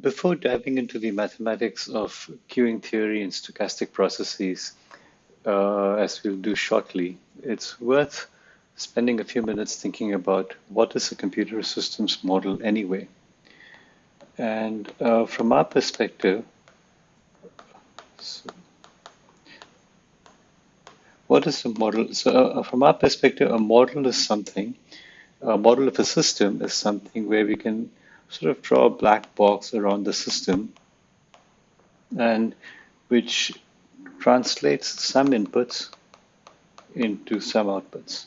before diving into the mathematics of queuing theory and stochastic processes, uh, as we'll do shortly, it's worth spending a few minutes thinking about what is a computer systems model anyway. And uh, from our perspective, so what is a model? So uh, from our perspective, a model is something, a model of a system is something where we can sort of draw a black box around the system and which translates some inputs into some outputs.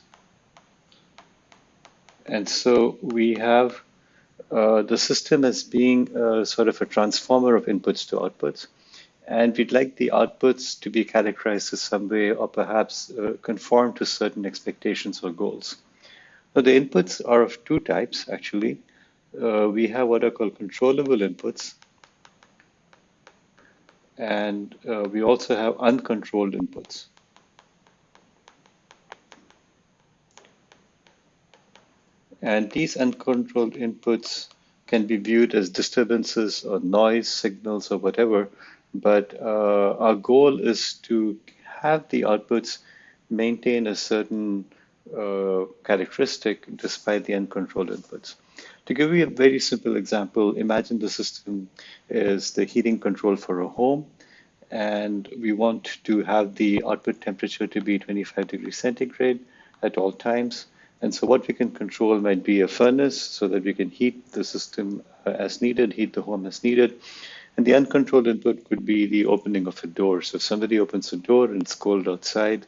And so we have uh, the system as being sort of a transformer of inputs to outputs. And we'd like the outputs to be categorized in some way or perhaps uh, conform to certain expectations or goals. Now, the inputs are of two types, actually uh, we have what are called controllable inputs. And uh, we also have uncontrolled inputs. And these uncontrolled inputs can be viewed as disturbances or noise signals or whatever. But uh, our goal is to have the outputs maintain a certain uh, characteristic despite the uncontrolled inputs. To give you a very simple example, imagine the system is the heating control for a home, and we want to have the output temperature to be 25 degrees centigrade at all times. And so what we can control might be a furnace so that we can heat the system uh, as needed, heat the home as needed. And the uncontrolled input could be the opening of a door. So if somebody opens a door and it's cold outside,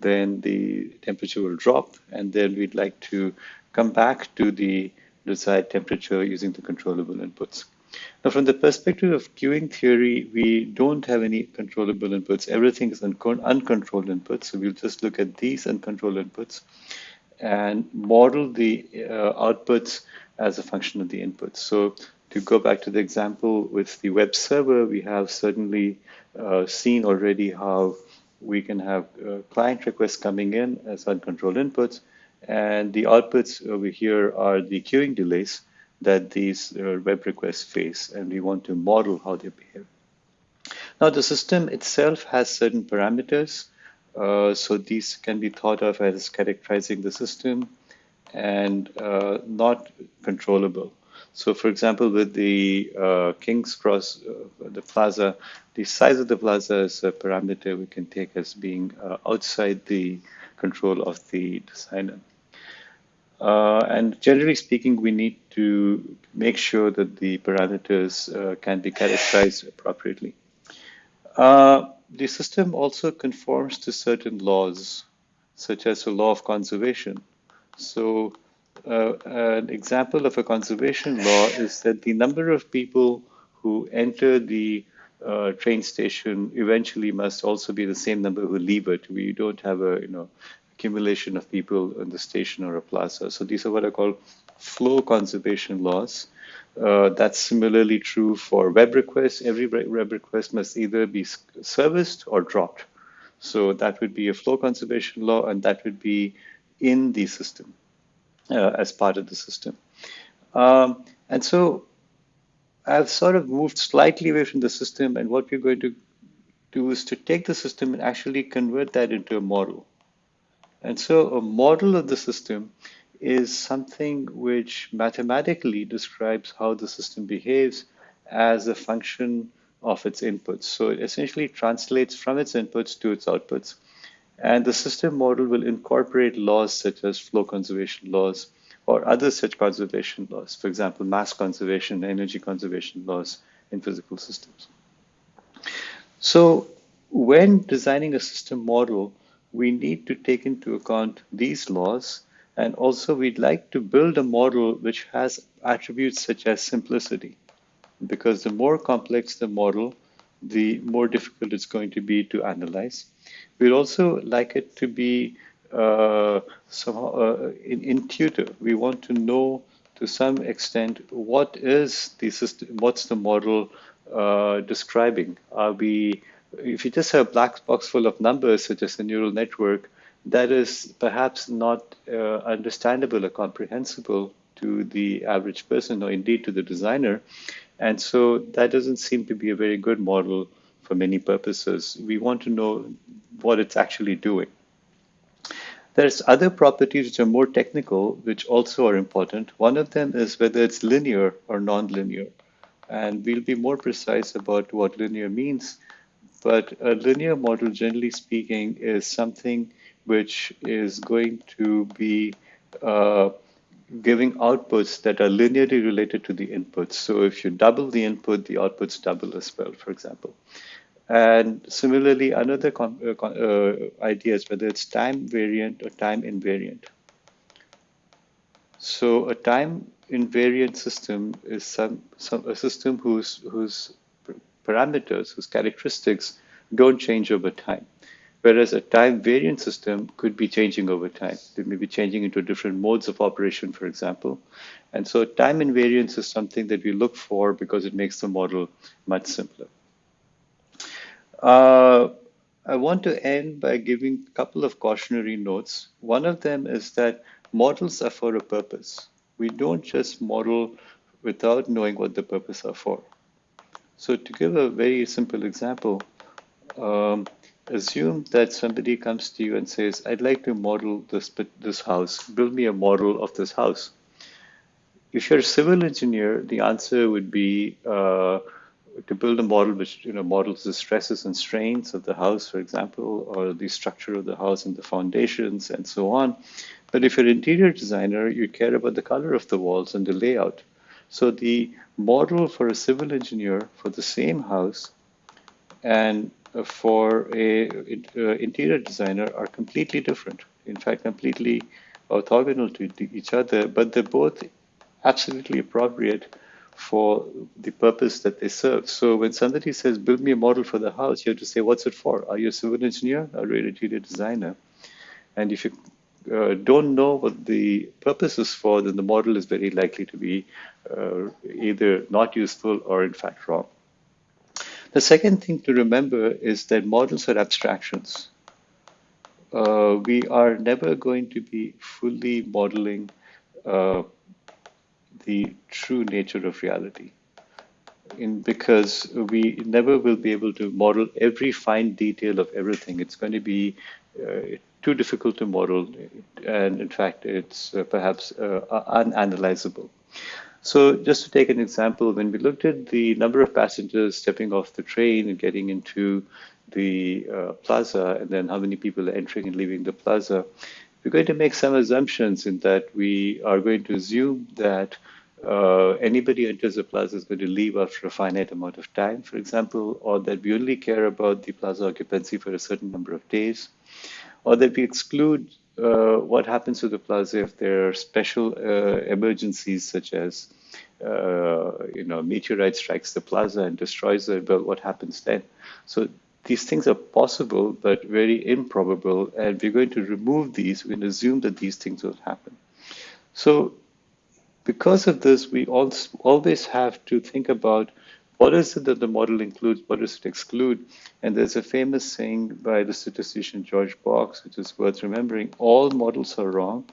then the temperature will drop. And then we'd like to come back to the desired temperature using the controllable inputs. Now, from the perspective of queuing theory, we don't have any controllable inputs. Everything is uncontrolled inputs. So we'll just look at these uncontrolled inputs and model the uh, outputs as a function of the inputs. So to go back to the example with the web server, we have certainly uh, seen already how we can have uh, client requests coming in as uncontrolled inputs, and the outputs over here are the queuing delays that these uh, web requests face, and we want to model how they behave. Now, the system itself has certain parameters, uh, so these can be thought of as characterizing the system and uh, not controllable. So, for example, with the uh, King's Cross, uh, the plaza, the size of the plaza is a parameter we can take as being uh, outside the control of the designer. Uh, and generally speaking, we need to make sure that the parameters uh, can be characterized appropriately. Uh, the system also conforms to certain laws, such as the law of conservation. So uh, an example of a conservation law is that the number of people who enter the uh, train station eventually must also be the same number who leave it. We don't have a you know accumulation of people in the station or a plaza. So these are what are called flow conservation laws. Uh, that's similarly true for web requests. Every web request must either be serviced or dropped. So that would be a flow conservation law, and that would be in the system as part of the system. Um, and so I've sort of moved slightly away from the system, and what we're going to do is to take the system and actually convert that into a model. And so a model of the system is something which mathematically describes how the system behaves as a function of its inputs. So it essentially translates from its inputs to its outputs. And the system model will incorporate laws such as flow conservation laws or other such conservation laws, for example, mass conservation, energy conservation laws in physical systems. So when designing a system model, we need to take into account these laws. And also we'd like to build a model which has attributes such as simplicity, because the more complex the model, the more difficult it's going to be to analyze. We'd also like it to be uh, somehow uh, intuitive. We want to know to some extent what is the system, what's the model uh, describing? Are we if you just have a black box full of numbers, such as a neural network, that is perhaps not uh, understandable or comprehensible to the average person or indeed to the designer. And so that doesn't seem to be a very good model for many purposes. We want to know what it's actually doing. There's other properties which are more technical, which also are important. One of them is whether it's linear or nonlinear. And we'll be more precise about what linear means. But a linear model, generally speaking, is something which is going to be uh, giving outputs that are linearly related to the inputs. So if you double the input, the outputs double as well, for example. And similarly, another uh, uh, idea is whether it's time variant or time invariant. So a time invariant system is some, some a system whose whose parameters, whose characteristics don't change over time. Whereas a time variant system could be changing over time. They may be changing into different modes of operation, for example. And so time invariance is something that we look for because it makes the model much simpler. Uh, I want to end by giving a couple of cautionary notes. One of them is that models are for a purpose. We don't just model without knowing what the purpose are for. So to give a very simple example, um, assume that somebody comes to you and says, I'd like to model this, this house, build me a model of this house. If you're a civil engineer, the answer would be, uh, to build a model which you know models the stresses and strains of the house, for example, or the structure of the house and the foundations and so on. But if you're an interior designer, you care about the color of the walls and the layout. So the model for a civil engineer for the same house and for a uh, interior designer are completely different. In fact, completely orthogonal to each other, but they're both absolutely appropriate for the purpose that they serve. So when somebody says, build me a model for the house, you have to say, what's it for? Are you a civil engineer or an interior designer? And if you uh, don't know what the purpose is for, then the model is very likely to be uh, either not useful or in fact wrong. The second thing to remember is that models are abstractions. Uh, we are never going to be fully modeling uh, the true nature of reality. In, because we never will be able to model every fine detail of everything. It's going to be uh, too difficult to model, and in fact, it's uh, perhaps uh, unanalyzable. So just to take an example, when we looked at the number of passengers stepping off the train and getting into the uh, plaza, and then how many people are entering and leaving the plaza, we're going to make some assumptions in that we are going to assume that uh, anybody enters the plaza is going to leave after a finite amount of time, for example, or that we only care about the plaza occupancy for a certain number of days, or that we exclude uh, what happens to the plaza if there are special uh, emergencies such as uh, you know meteorite strikes the plaza and destroys it. Well, what happens then? So these things are possible but very improbable, and we're going to remove these. To assume that these things will happen. So because of this, we always have to think about what is it that the model includes, what does it exclude? And there's a famous saying by the statistician George Box, which is worth remembering, all models are wrong.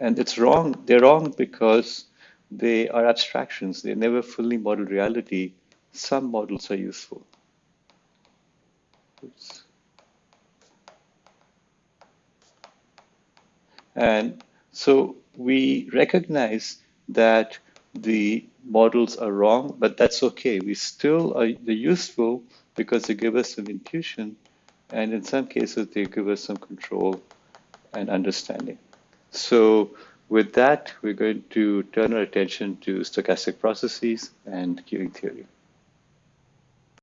And it's wrong, they're wrong because they are abstractions. They never fully model reality. Some models are useful. Oops. And so we recognize that the models are wrong, but that's okay. We still are they're useful because they give us some intuition, and in some cases they give us some control and understanding. So with that, we're going to turn our attention to stochastic processes and queuing theory.